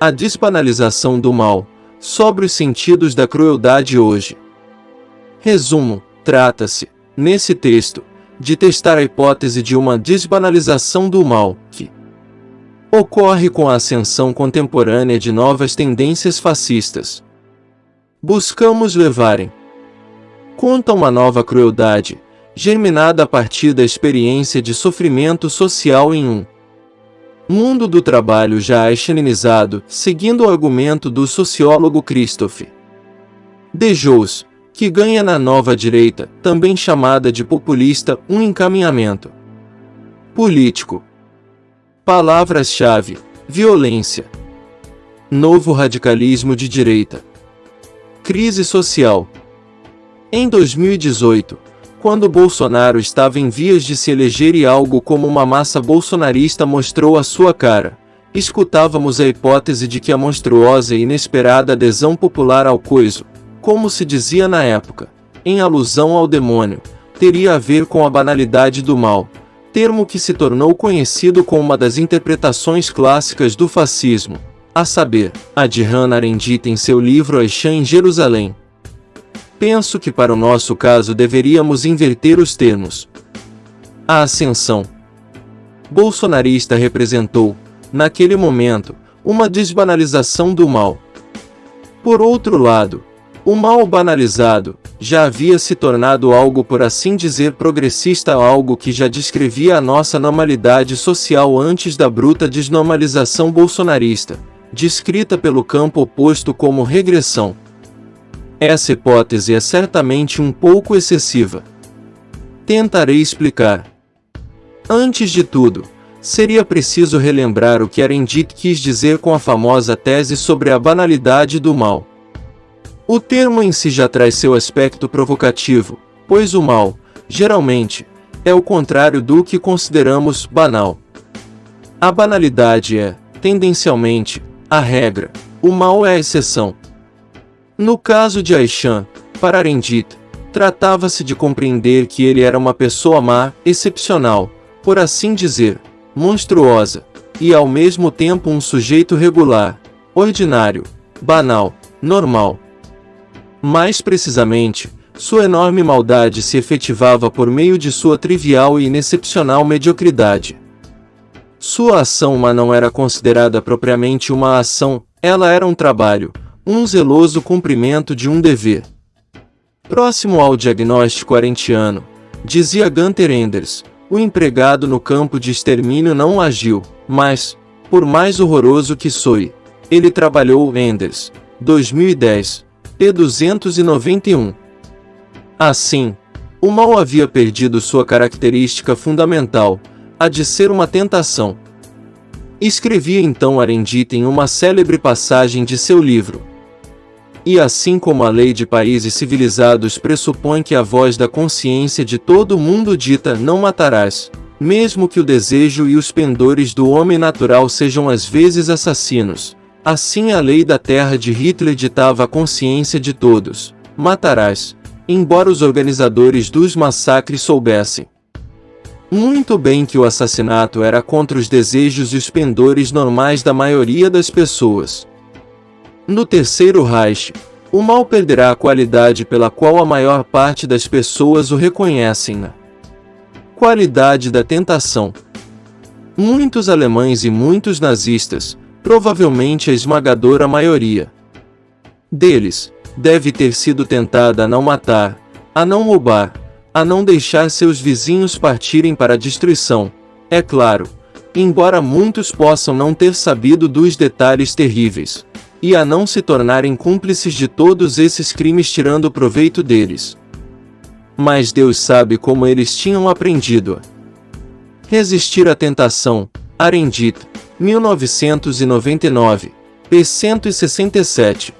A desbanalização do mal, sobre os sentidos da crueldade hoje. Resumo, trata-se, nesse texto, de testar a hipótese de uma desbanalização do mal, que ocorre com a ascensão contemporânea de novas tendências fascistas. Buscamos levarem conta uma nova crueldade, germinada a partir da experiência de sofrimento social em um mundo do trabalho já examinizado, seguindo o argumento do sociólogo Christophe Dejous, que ganha na nova direita, também chamada de populista, um encaminhamento político. Palavras-chave: violência, novo radicalismo de direita, crise social. Em 2018, quando Bolsonaro estava em vias de se eleger e algo como uma massa bolsonarista mostrou a sua cara, escutávamos a hipótese de que a monstruosa e inesperada adesão popular ao coiso, como se dizia na época, em alusão ao demônio, teria a ver com a banalidade do mal, termo que se tornou conhecido como uma das interpretações clássicas do fascismo, a saber, a de Hannah Arendt em seu livro Aishan em Jerusalém, Penso que para o nosso caso deveríamos inverter os termos. A ascensão bolsonarista representou, naquele momento, uma desbanalização do mal. Por outro lado, o mal banalizado já havia se tornado algo por assim dizer progressista algo que já descrevia a nossa normalidade social antes da bruta desnormalização bolsonarista, descrita pelo campo oposto como regressão. Essa hipótese é certamente um pouco excessiva. Tentarei explicar. Antes de tudo, seria preciso relembrar o que Arendt quis dizer com a famosa tese sobre a banalidade do mal. O termo em si já traz seu aspecto provocativo, pois o mal, geralmente, é o contrário do que consideramos banal. A banalidade é, tendencialmente, a regra, o mal é a exceção. No caso de Aishan, para Arendit, tratava-se de compreender que ele era uma pessoa má, excepcional, por assim dizer, monstruosa, e ao mesmo tempo um sujeito regular, ordinário, banal, normal. Mais precisamente, sua enorme maldade se efetivava por meio de sua trivial e inexcepcional mediocridade. Sua ação má não era considerada propriamente uma ação, ela era um trabalho, um zeloso cumprimento de um dever. Próximo ao diagnóstico arentiano, dizia Gunther Enders, o empregado no campo de extermínio não agiu, mas, por mais horroroso que soe, ele trabalhou Enders, 2010, p. 291. Assim, o mal havia perdido sua característica fundamental, a de ser uma tentação. Escrevia então Arendit em uma célebre passagem de seu livro, e assim como a lei de países civilizados pressupõe que a voz da consciência de todo mundo dita não matarás, mesmo que o desejo e os pendores do homem natural sejam às vezes assassinos, assim a lei da terra de Hitler ditava a consciência de todos, matarás, embora os organizadores dos massacres soubessem muito bem que o assassinato era contra os desejos e os pendores normais da maioria das pessoas. No terceiro Reich, o mal perderá a qualidade pela qual a maior parte das pessoas o reconhecem qualidade da tentação. Muitos alemães e muitos nazistas, provavelmente a esmagadora maioria deles, deve ter sido tentada a não matar, a não roubar, a não deixar seus vizinhos partirem para a destruição. É claro, embora muitos possam não ter sabido dos detalhes terríveis e a não se tornarem cúmplices de todos esses crimes tirando proveito deles. Mas Deus sabe como eles tinham aprendido resistir à tentação. Arendit, 1999, p. 167.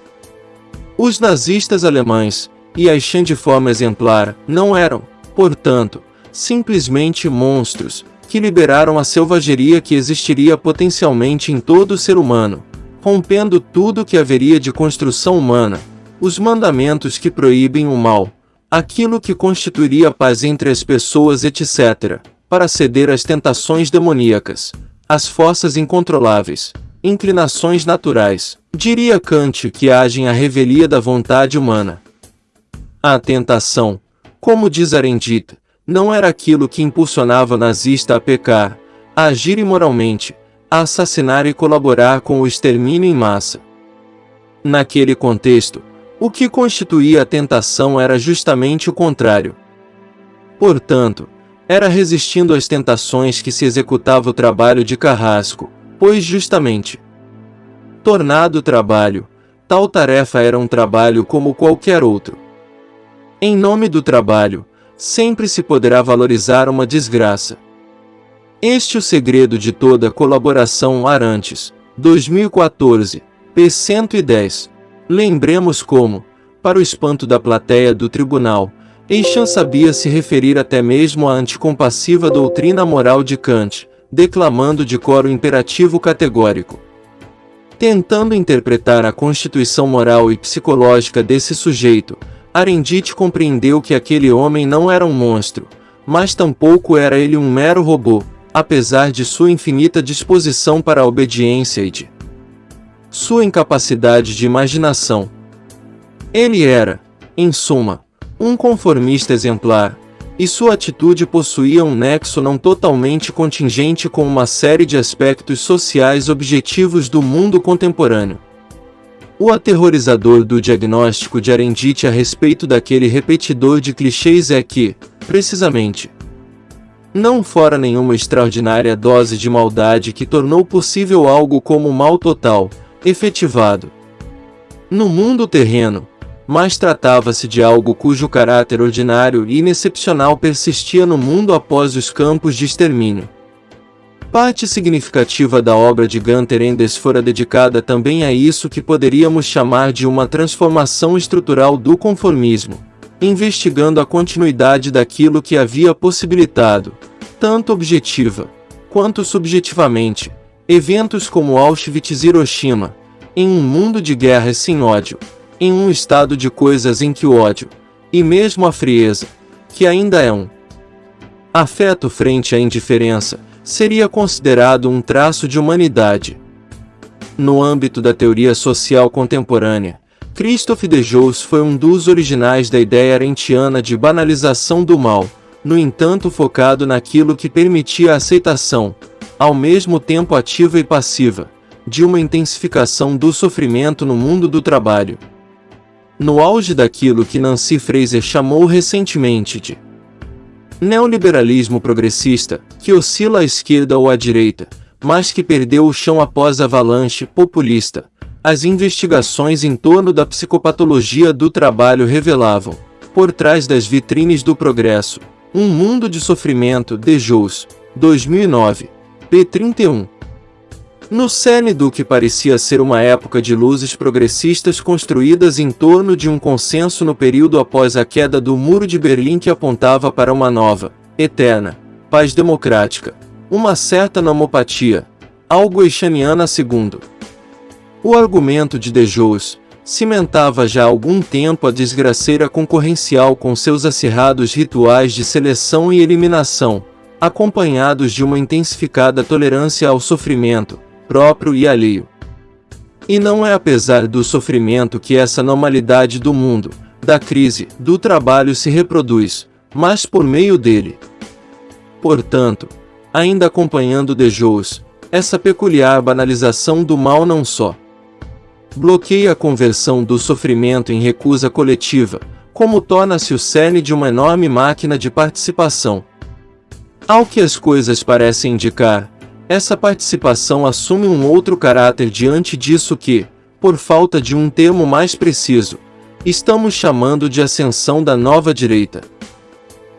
Os nazistas alemães, e Aichan de forma exemplar, não eram, portanto, simplesmente monstros, que liberaram a selvageria que existiria potencialmente em todo ser humano, rompendo tudo que haveria de construção humana, os mandamentos que proíbem o mal, aquilo que constituiria paz entre as pessoas, etc., para ceder às tentações demoníacas, às forças incontroláveis, inclinações naturais, diria Kant que agem à revelia da vontade humana. A tentação, como diz Arendit, não era aquilo que impulsionava o nazista a pecar, a agir imoralmente, a assassinar e colaborar com o extermínio em massa. Naquele contexto, o que constituía a tentação era justamente o contrário. Portanto, era resistindo às tentações que se executava o trabalho de carrasco, pois justamente tornado trabalho, tal tarefa era um trabalho como qualquer outro. Em nome do trabalho, sempre se poderá valorizar uma desgraça. Este é o segredo de toda colaboração Arantes, 2014, p. 110. Lembremos como, para o espanto da plateia do tribunal, Eixan sabia se referir até mesmo à anticompassiva doutrina moral de Kant, declamando de cor o imperativo categórico. Tentando interpretar a constituição moral e psicológica desse sujeito, Arendit compreendeu que aquele homem não era um monstro, mas tampouco era ele um mero robô, apesar de sua infinita disposição para a obediência e de sua incapacidade de imaginação. Ele era, em suma, um conformista exemplar, e sua atitude possuía um nexo não totalmente contingente com uma série de aspectos sociais objetivos do mundo contemporâneo. O aterrorizador do diagnóstico de Arendite a respeito daquele repetidor de clichês é que, precisamente, não fora nenhuma extraordinária dose de maldade que tornou possível algo como o mal total, efetivado. No mundo terreno, mas tratava-se de algo cujo caráter ordinário e inexcepcional persistia no mundo após os campos de extermínio. Parte significativa da obra de Gunther Enders fora dedicada também a isso que poderíamos chamar de uma transformação estrutural do conformismo, investigando a continuidade daquilo que havia possibilitado, tanto objetiva quanto subjetivamente, eventos como Auschwitz e Hiroshima, em um mundo de guerras sem ódio em um estado de coisas em que o ódio, e mesmo a frieza, que ainda é um afeto frente à indiferença, seria considerado um traço de humanidade. No âmbito da teoria social contemporânea, Christophe de foi um dos originais da ideia arentiana de banalização do mal, no entanto focado naquilo que permitia a aceitação, ao mesmo tempo ativa e passiva, de uma intensificação do sofrimento no mundo do trabalho no auge daquilo que Nancy Fraser chamou recentemente de neoliberalismo progressista, que oscila à esquerda ou à direita, mas que perdeu o chão após a avalanche populista. As investigações em torno da psicopatologia do trabalho revelavam, por trás das vitrines do progresso, um mundo de sofrimento de Jous, 2009, p. 31. No cerne do que parecia ser uma época de luzes progressistas construídas em torno de um consenso no período após a queda do Muro de Berlim que apontava para uma nova, eterna, paz democrática, uma certa nomopatia, algo eixaniana segundo. O argumento de Dejous cimentava já há algum tempo a desgraceira concorrencial com seus acirrados rituais de seleção e eliminação, acompanhados de uma intensificada tolerância ao sofrimento, próprio e alheio. E não é apesar do sofrimento que essa normalidade do mundo, da crise, do trabalho se reproduz, mas por meio dele. Portanto, ainda acompanhando de Jous, essa peculiar banalização do mal não só bloqueia a conversão do sofrimento em recusa coletiva, como torna-se o cerne de uma enorme máquina de participação. Ao que as coisas parecem indicar, essa participação assume um outro caráter diante disso que, por falta de um termo mais preciso, estamos chamando de ascensão da nova direita.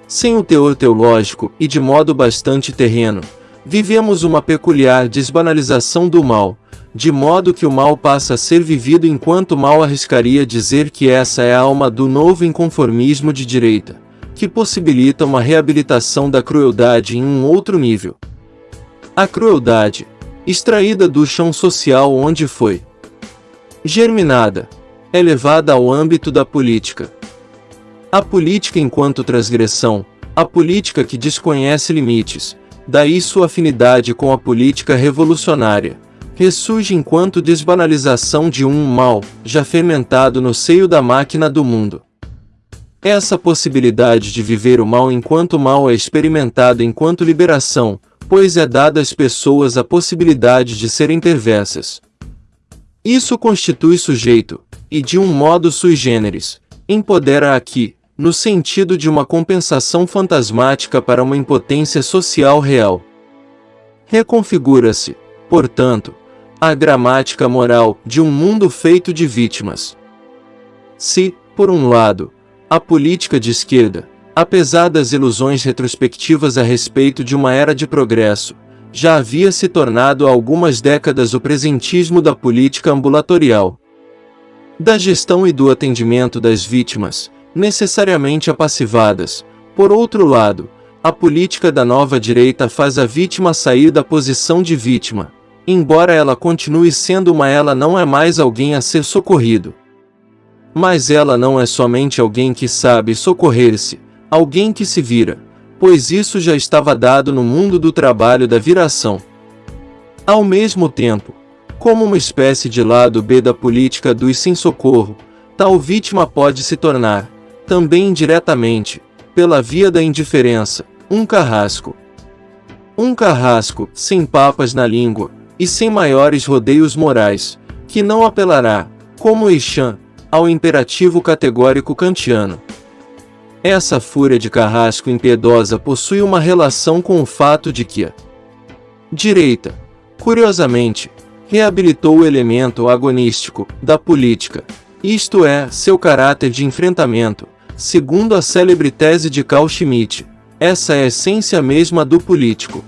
Sem o teor teológico e de modo bastante terreno, vivemos uma peculiar desbanalização do mal, de modo que o mal passa a ser vivido enquanto mal arriscaria dizer que essa é a alma do novo inconformismo de direita, que possibilita uma reabilitação da crueldade em um outro nível. A crueldade, extraída do chão social onde foi germinada, é levada ao âmbito da política. A política enquanto transgressão, a política que desconhece limites, daí sua afinidade com a política revolucionária, ressurge enquanto desbanalização de um mal, já fermentado no seio da máquina do mundo. Essa possibilidade de viver o mal enquanto mal é experimentado enquanto liberação, pois é dada às pessoas a possibilidade de serem perversas. Isso constitui sujeito, e de um modo sui generis, empodera aqui, no sentido de uma compensação fantasmática para uma impotência social real. Reconfigura-se, portanto, a gramática moral de um mundo feito de vítimas. Se, por um lado, a política de esquerda, apesar das ilusões retrospectivas a respeito de uma era de progresso, já havia se tornado há algumas décadas o presentismo da política ambulatorial, da gestão e do atendimento das vítimas, necessariamente apassivadas. Por outro lado, a política da nova direita faz a vítima sair da posição de vítima, embora ela continue sendo uma ela não é mais alguém a ser socorrido. Mas ela não é somente alguém que sabe socorrer-se, alguém que se vira, pois isso já estava dado no mundo do trabalho da viração. Ao mesmo tempo, como uma espécie de lado B da política do sem socorro, tal vítima pode se tornar, também indiretamente, pela via da indiferença, um carrasco. Um carrasco, sem papas na língua, e sem maiores rodeios morais, que não apelará, como Eixan, ao imperativo categórico kantiano. Essa fúria de carrasco impiedosa possui uma relação com o fato de que a direita, curiosamente, reabilitou o elemento agonístico da política, isto é, seu caráter de enfrentamento, segundo a célebre tese de Carl Schmitt. Essa é a essência mesma do político.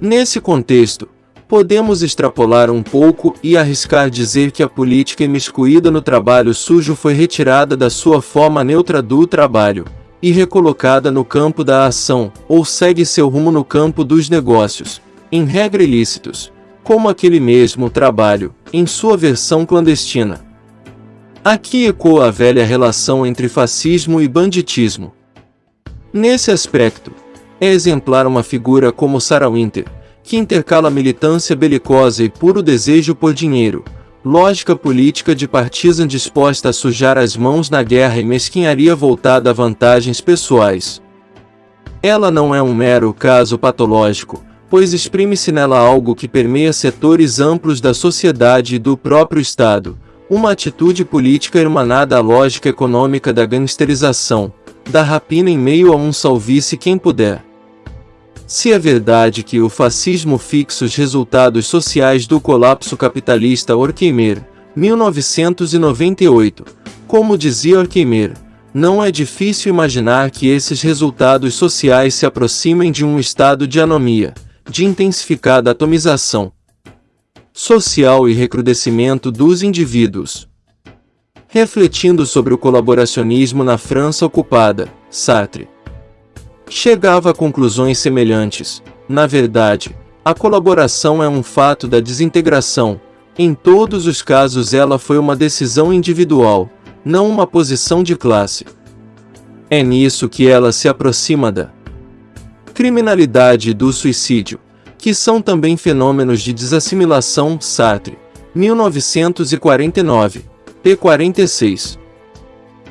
Nesse contexto, Podemos extrapolar um pouco e arriscar dizer que a política imiscuída no trabalho sujo foi retirada da sua forma neutra do trabalho e recolocada no campo da ação, ou segue seu rumo no campo dos negócios, em regra ilícitos, como aquele mesmo trabalho, em sua versão clandestina. Aqui ecoa a velha relação entre fascismo e banditismo. Nesse aspecto, é exemplar uma figura como Sarah Winter, que intercala militância belicosa e puro desejo por dinheiro, lógica política de partisan disposta a sujar as mãos na guerra e mesquinharia voltada a vantagens pessoais. Ela não é um mero caso patológico, pois exprime-se nela algo que permeia setores amplos da sociedade e do próprio Estado, uma atitude política irmanada à lógica econômica da gangsterização, da rapina em meio a um salvice quem puder. Se é verdade que o fascismo fixa os resultados sociais do colapso capitalista Horkheimer, 1998, como dizia Horkheimer, não é difícil imaginar que esses resultados sociais se aproximem de um estado de anomia, de intensificada atomização social e recrudescimento dos indivíduos. Refletindo sobre o colaboracionismo na França ocupada, Sartre chegava a conclusões semelhantes. Na verdade, a colaboração é um fato da desintegração. Em todos os casos ela foi uma decisão individual, não uma posição de classe. É nisso que ela se aproxima da criminalidade e do suicídio, que são também fenômenos de desassimilação Sartre, 1949, p. 46.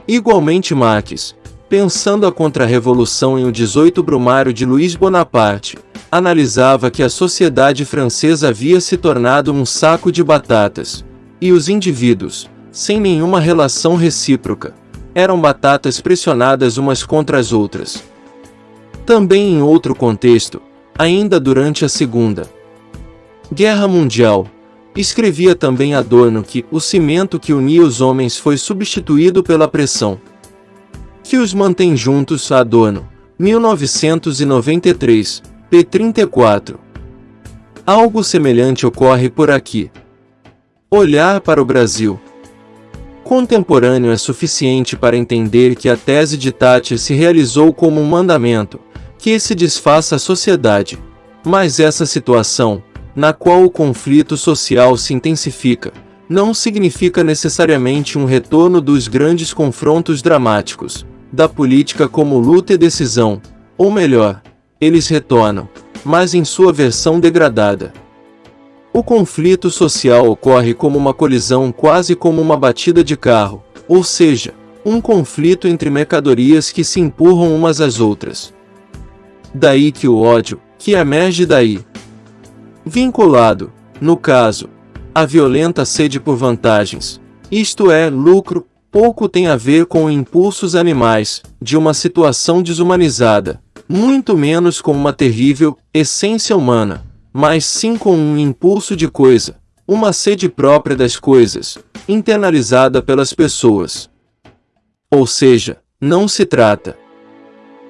Igualmente Marx, Pensando a contra-revolução em O 18 Brumário de Luiz Bonaparte, analisava que a sociedade francesa havia se tornado um saco de batatas, e os indivíduos, sem nenhuma relação recíproca, eram batatas pressionadas umas contra as outras. Também em outro contexto, ainda durante a Segunda Guerra Mundial, escrevia também Adorno que o cimento que unia os homens foi substituído pela pressão que os mantém juntos Adorno, 1993, p. 34. Algo semelhante ocorre por aqui. Olhar para o Brasil. Contemporâneo é suficiente para entender que a tese de Tati se realizou como um mandamento, que se desfaça a sociedade. Mas essa situação, na qual o conflito social se intensifica, não significa necessariamente um retorno dos grandes confrontos dramáticos, da política como luta e decisão, ou melhor, eles retornam, mas em sua versão degradada. O conflito social ocorre como uma colisão quase como uma batida de carro, ou seja, um conflito entre mercadorias que se empurram umas às outras. Daí que o ódio, que emerge daí. Vinculado, no caso, à violenta sede por vantagens, isto é, lucro, pouco tem a ver com impulsos animais, de uma situação desumanizada, muito menos com uma terrível essência humana mas sim com um impulso de coisa, uma sede própria das coisas, internalizada pelas pessoas. Ou seja, não se trata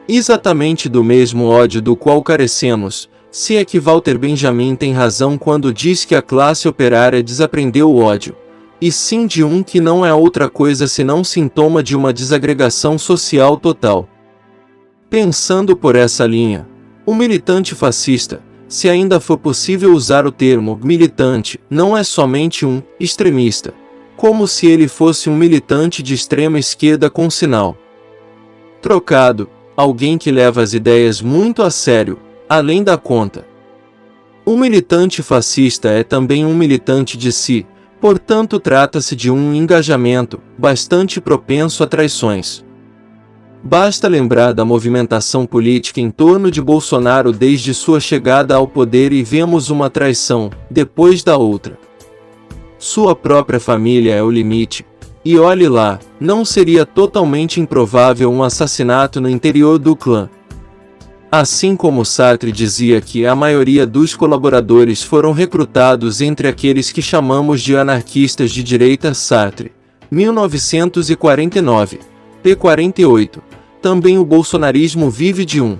exatamente do mesmo ódio do qual carecemos, se é que Walter Benjamin tem razão quando diz que a classe operária desaprendeu o ódio, e sim de um que não é outra coisa senão sintoma de uma desagregação social total. Pensando por essa linha, o militante fascista, se ainda for possível usar o termo militante, não é somente um extremista, como se ele fosse um militante de extrema esquerda com sinal. Trocado, alguém que leva as ideias muito a sério, além da conta. O militante fascista é também um militante de si, portanto trata-se de um engajamento bastante propenso a traições. Basta lembrar da movimentação política em torno de Bolsonaro desde sua chegada ao poder e vemos uma traição, depois da outra. Sua própria família é o limite. E olhe lá, não seria totalmente improvável um assassinato no interior do clã. Assim como Sartre dizia que a maioria dos colaboradores foram recrutados entre aqueles que chamamos de anarquistas de direita Sartre, 1949, p. 48 também o bolsonarismo vive de um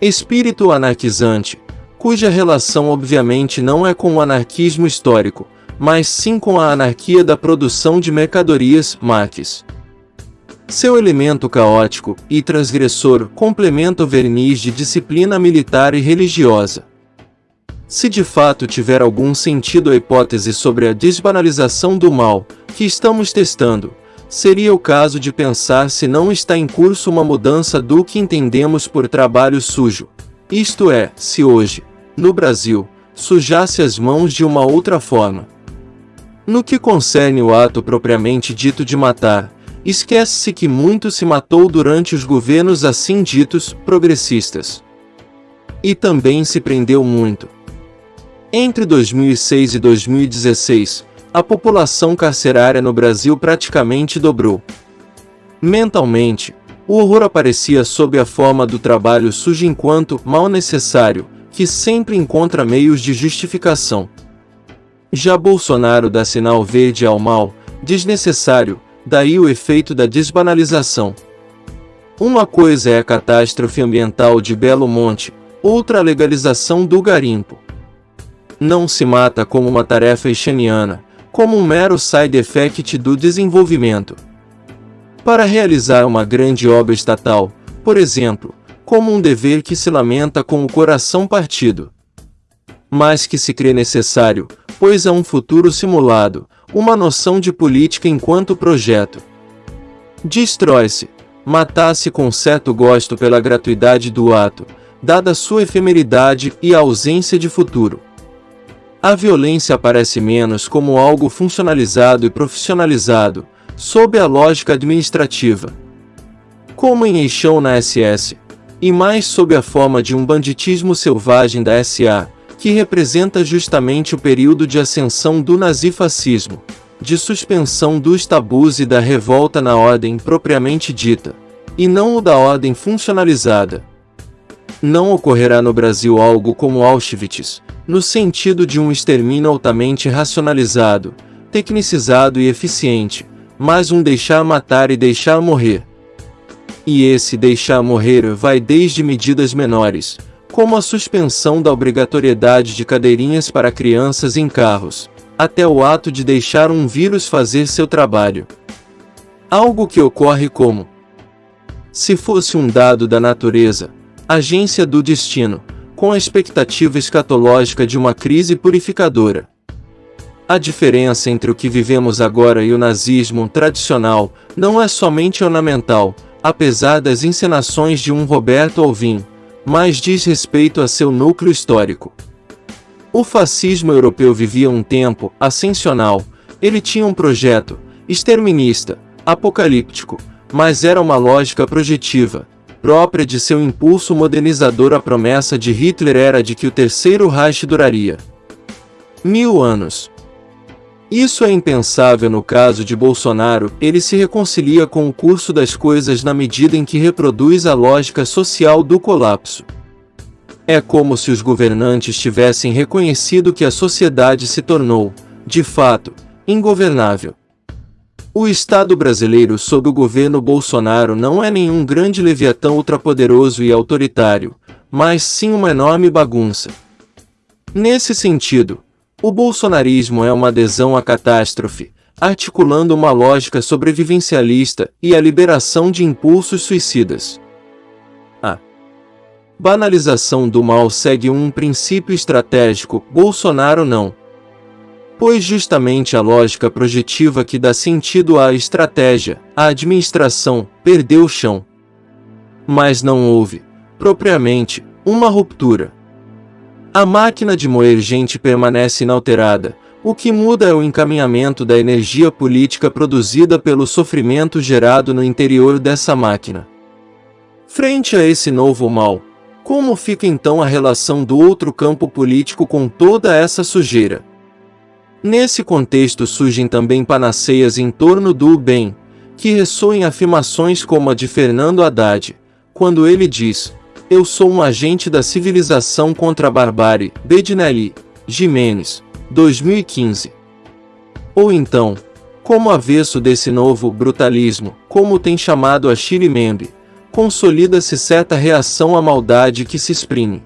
espírito anarquizante, cuja relação obviamente não é com o anarquismo histórico, mas sim com a anarquia da produção de mercadorias, Marx. Seu elemento caótico e transgressor complementa o verniz de disciplina militar e religiosa. Se de fato tiver algum sentido a hipótese sobre a desbanalização do mal que estamos testando, seria o caso de pensar se não está em curso uma mudança do que entendemos por trabalho sujo. Isto é, se hoje, no Brasil, sujasse as mãos de uma outra forma. No que concerne o ato propriamente dito de matar, esquece-se que muito se matou durante os governos assim ditos progressistas. E também se prendeu muito. Entre 2006 e 2016, a população carcerária no Brasil praticamente dobrou. Mentalmente, o horror aparecia sob a forma do trabalho sujo enquanto mal necessário, que sempre encontra meios de justificação. Já Bolsonaro dá sinal verde ao mal, desnecessário, daí o efeito da desbanalização. Uma coisa é a catástrofe ambiental de Belo Monte, outra a legalização do garimpo. Não se mata como uma tarefa exaniana, como um mero side effect do desenvolvimento. Para realizar uma grande obra estatal, por exemplo, como um dever que se lamenta com o coração partido, mas que se crê necessário, pois é um futuro simulado, uma noção de política enquanto projeto. Destrói-se, matasse com certo gosto pela gratuidade do ato, dada sua efemeridade e ausência de futuro. A violência aparece menos como algo funcionalizado e profissionalizado, sob a lógica administrativa. Como em Eixão na SS, e mais sob a forma de um banditismo selvagem da SA, que representa justamente o período de ascensão do nazifascismo, de suspensão dos tabus e da revolta na ordem propriamente dita, e não o da ordem funcionalizada. Não ocorrerá no Brasil algo como Auschwitz, no sentido de um extermínio altamente racionalizado, tecnicizado e eficiente, mas um deixar matar e deixar morrer. E esse deixar morrer vai desde medidas menores, como a suspensão da obrigatoriedade de cadeirinhas para crianças em carros, até o ato de deixar um vírus fazer seu trabalho. Algo que ocorre como se fosse um dado da natureza, agência do destino, com a expectativa escatológica de uma crise purificadora. A diferença entre o que vivemos agora e o nazismo tradicional não é somente ornamental, apesar das encenações de um Roberto Alvim, mas diz respeito a seu núcleo histórico. O fascismo europeu vivia um tempo ascensional. Ele tinha um projeto exterminista, apocalíptico, mas era uma lógica projetiva, própria de seu impulso modernizador. A promessa de Hitler era de que o Terceiro Reich duraria mil anos. Isso é impensável no caso de Bolsonaro, ele se reconcilia com o curso das coisas na medida em que reproduz a lógica social do colapso. É como se os governantes tivessem reconhecido que a sociedade se tornou, de fato, ingovernável. O Estado brasileiro sob o governo Bolsonaro não é nenhum grande leviatão ultrapoderoso e autoritário, mas sim uma enorme bagunça. Nesse sentido, o bolsonarismo é uma adesão à catástrofe, articulando uma lógica sobrevivencialista e a liberação de impulsos suicidas. A banalização do mal segue um princípio estratégico, Bolsonaro não. Pois justamente a lógica projetiva que dá sentido à estratégia, a administração, perdeu o chão. Mas não houve, propriamente, uma ruptura. A máquina de moer gente permanece inalterada, o que muda é o encaminhamento da energia política produzida pelo sofrimento gerado no interior dessa máquina. Frente a esse novo mal, como fica então a relação do outro campo político com toda essa sujeira? Nesse contexto surgem também panaceias em torno do bem, que ressoem afirmações como a de Fernando Haddad, quando ele diz: eu sou um agente da civilização contra a barbárie, Bedinelli, Jimenez, 2015. Ou então, como avesso desse novo brutalismo, como tem chamado a Chile Membe, consolida-se certa reação à maldade que se exprime.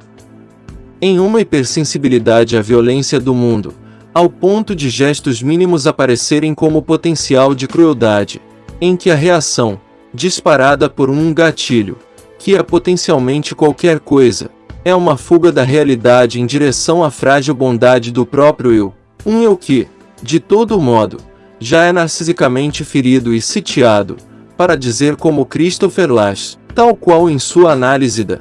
Em uma hipersensibilidade à violência do mundo, ao ponto de gestos mínimos aparecerem como potencial de crueldade, em que a reação, disparada por um gatilho, que é potencialmente qualquer coisa, é uma fuga da realidade em direção à frágil bondade do próprio eu, um eu que, de todo modo, já é narcisicamente ferido e sitiado, para dizer como Christopher Lash, tal qual em sua análise da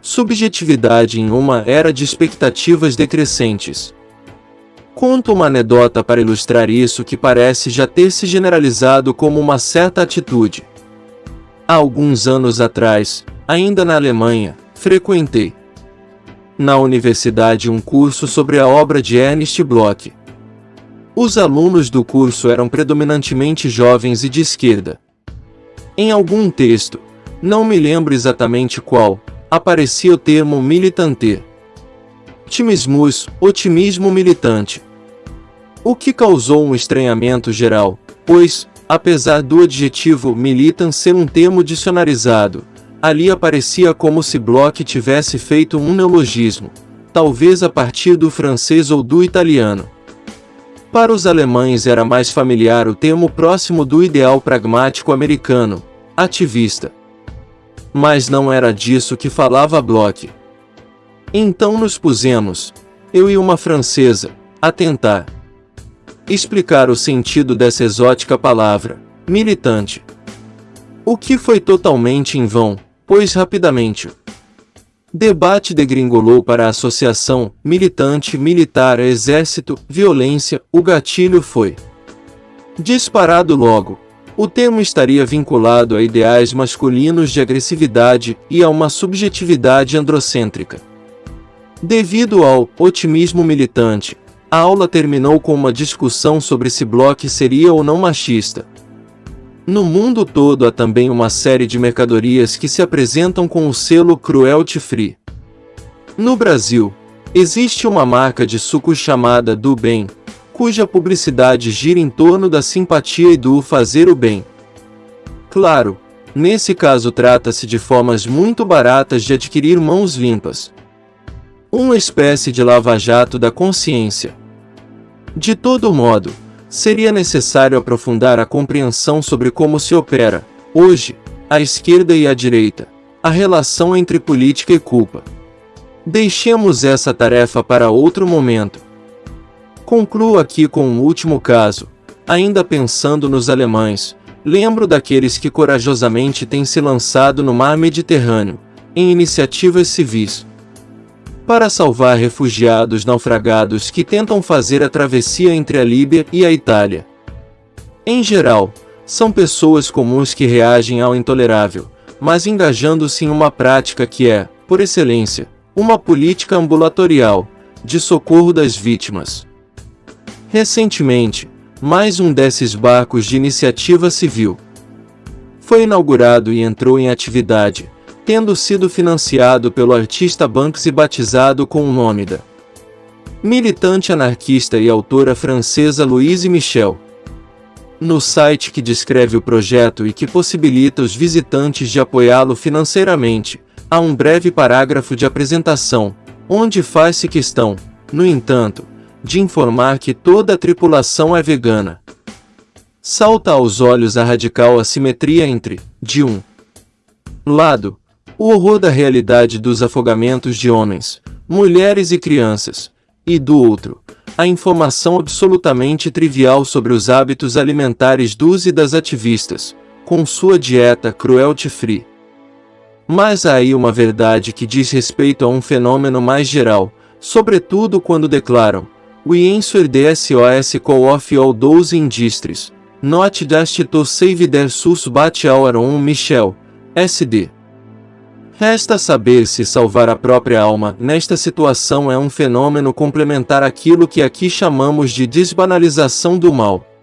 subjetividade em uma era de expectativas decrescentes. Conto uma anedota para ilustrar isso que parece já ter se generalizado como uma certa atitude. Há alguns anos atrás, ainda na Alemanha, frequentei na universidade um curso sobre a obra de Ernst Bloch. Os alunos do curso eram predominantemente jovens e de esquerda. Em algum texto, não me lembro exatamente qual, aparecia o termo militante. Timismus, otimismo militante. O que causou um estranhamento geral, pois, Apesar do adjetivo militant ser um termo dicionarizado, ali aparecia como se Bloch tivesse feito um neologismo, talvez a partir do francês ou do italiano. Para os alemães era mais familiar o termo próximo do ideal pragmático americano, ativista. Mas não era disso que falava Bloch. Então nos pusemos, eu e uma francesa, a tentar explicar o sentido dessa exótica palavra, militante. O que foi totalmente em vão, pois rapidamente debate degringolou para a associação militante militar exército, violência, o gatilho foi disparado logo. O termo estaria vinculado a ideais masculinos de agressividade e a uma subjetividade androcêntrica. Devido ao otimismo militante, a aula terminou com uma discussão sobre se Bloch seria ou não machista. No mundo todo há também uma série de mercadorias que se apresentam com o selo cruelty free. No Brasil, existe uma marca de suco chamada Do Bem, cuja publicidade gira em torno da simpatia e do fazer o bem. Claro, nesse caso trata-se de formas muito baratas de adquirir mãos limpas. Uma espécie de lava-jato da consciência. De todo modo, seria necessário aprofundar a compreensão sobre como se opera, hoje, a esquerda e a direita, a relação entre política e culpa. Deixemos essa tarefa para outro momento. Concluo aqui com um último caso, ainda pensando nos alemães, lembro daqueles que corajosamente têm se lançado no mar Mediterrâneo, em iniciativas civis. Para salvar refugiados naufragados que tentam fazer a travessia entre a Líbia e a Itália. Em geral, são pessoas comuns que reagem ao intolerável, mas engajando-se em uma prática que é, por excelência, uma política ambulatorial de socorro das vítimas. Recentemente, mais um desses barcos de iniciativa civil foi inaugurado e entrou em atividade, tendo sido financiado pelo artista Banksy batizado com o nome da militante anarquista e autora francesa Louise Michel. No site que descreve o projeto e que possibilita os visitantes de apoiá-lo financeiramente, há um breve parágrafo de apresentação, onde faz-se questão, no entanto, de informar que toda a tripulação é vegana. Salta aos olhos a radical assimetria entre, de um lado, o horror da realidade dos afogamentos de homens, mulheres e crianças, e do outro, a informação absolutamente trivial sobre os hábitos alimentares dos e das ativistas, com sua dieta cruelty-free. Mas há aí uma verdade que diz respeito a um fenômeno mais geral, sobretudo quando declaram We answer the SOS call of all those industries, not just to save their sus but our own Michel, SD. Resta saber se salvar a própria alma nesta situação é um fenômeno complementar àquilo que aqui chamamos de desbanalização do mal.